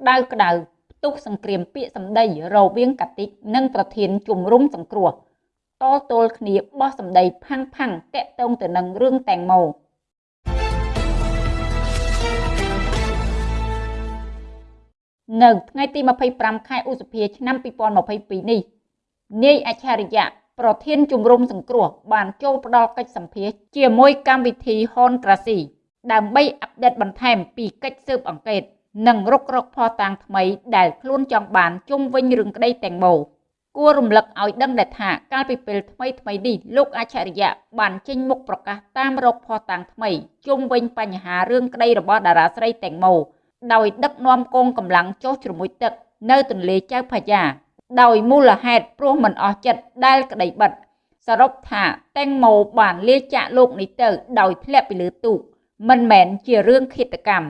ក្តៅក្តៅផ្ទុះសង្គ្រាមពាក្យសម្ដីរវាងកាតិកនិងប្រធានជំរុំសង្គ្រោះតទល់គ្នាបោះសម្ដីផាំងផាំងតាក់ទងទៅនឹងរឿងតែងម៉ូនៅថ្ងៃទី25ខែឧសភាឆ្នាំ2022នេះនាយអច្ឆរិយៈប្រធានជំរំសង្គ្រោះបានចូលផ្ដល់កិច្ចសម្ភាសជាមួយកម្មវិធីហនក្រាស៊ីដើម្បីអាប់ដេតបន្ថែមពីកិច្ចស៊ើបអង្កេត និងរុករកភស្តុតាងថ្មីដែលខ្លួនចង់បានជុំវិញរឿងក្តីតែងម៉ូគួររំលឹកឲ្យដឹងដែរថាកាលពីពេលថ្មីថ្មីនេះលោកអច្ឆរិយៈបានចេញមុខប្រកាសតាមរកភស្តុតាងថ្មីជុំវិញបញ្ហារឿងក្តីរបស់តារាស្រីតែងម៉ូដោយដឹកនាំកងកម្លាំងចុះជ្រមុជទឹកនៅទន្លេចៅផាយ៉ាដោយមូលហេតុព្រោះមិនអស់ចិត្តដែលក្តីបិទសរុបថាតែងម៉ូបានលាចាកលោកនេះទៅដោយធ្លាក់ពីលើទូកមិនមែនជារឿងឃាតកម្ម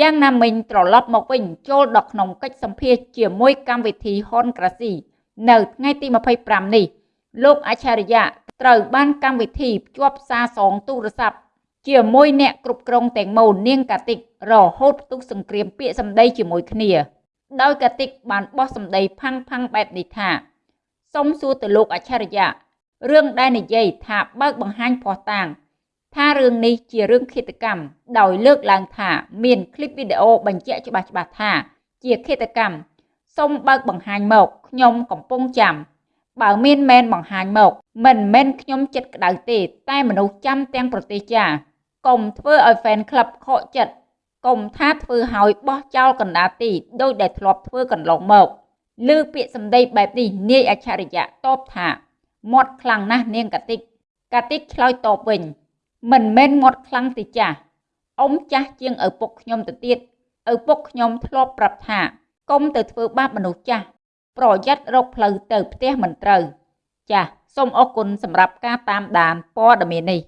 យ៉ាងណាមិញត្រឡប់មកវិញចូលដល់ក្នុងកិច្ចសម្ភាសជាមួយកម្មវិធីហុនក្រាស៊ីនៅថ្ងៃទី25នេះលោកអច្ឆរិយៈត្រូវបានកម្មវិធីភ្ជាប់សារសងទូរស័ព្ទជាមួយអ្នកគ្រប់គ្រងទាំងមូលនាងកាតិករហូតផ្ទុះសង្គ្រាមពាក្យសម្ដីជាមួយគ្នា ដោយកាតិកបានបោះសម្ដីផាំងផាំងបែបនេះថាសូមសួរទៅលោកអច្ឆរិយៈរឿងដែលនិយាយថាបើកបង្ហាញភស្តុតាង ថារឿងនេះជារឿងឃាតកម្មដោយលើកឡើងថាមានคลิปវីដេអូបញ្ជាក់ច្បាស់ច្បាស់ថាជាឃាតកម្មសូមបើកបង្ហាញមកខ្ញុំកំពុងចាំបើមានមែនបង្ហាញមកមិនមែនខ្ញុំចិត្តក្តៅទេតែមនុស្សចាំទាំងប្រទេសចាកុំធ្វើឲ្យ fan club ខកចិត្តកុំថាធ្វើឲ្យបោះចោលកណ្ដាលទីដោយដែលធ្លាប់ធ្វើកន្លងមកលើពាក្យសម្ដីបែបនេះនាយអច្ឆរិយៈតបថាមាត់ខ្លាំងណាស់នាងកាតិកកាតិកឆ្លើយតបវិញ មិនមែនមាត់ខ្លាំងទេចាស់អ៊ំចាស់ជាងឪពុកខ្ញុំទៅទៀតឪពុកខ្ញុំធ្លាប់ប្រាប់ថាកុំទៅធ្វើបាបមនុស្សចាស់ប្រយ័ត្នរកផ្លូវទៅផ្ទះមិនត្រូវចាសសូមអរគុណសម្រាប់ការតាមដានព័ត៌មាននេះ